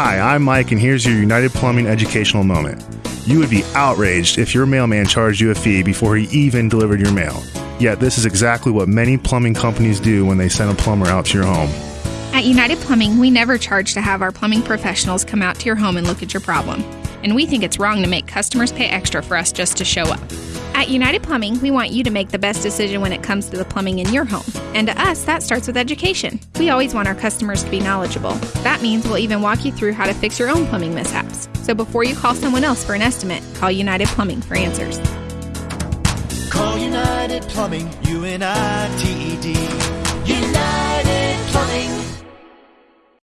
Hi, I'm Mike, and here's your United Plumbing educational moment. You would be outraged if your mailman charged you a fee before he even delivered your mail. Yet, this is exactly what many plumbing companies do when they send a plumber out to your home. At United Plumbing, we never charge to have our plumbing professionals come out to your home and look at your problem. And we think it's wrong to make customers pay extra for us just to show up. At United Plumbing, we want you to make the best decision when it comes to the plumbing in your home. And to us, that starts with education. We always want our customers to be knowledgeable. That means we'll even walk you through how to fix your own plumbing mishaps. So before you call someone else for an estimate, call United Plumbing for answers. Call United Plumbing, U N I T E D.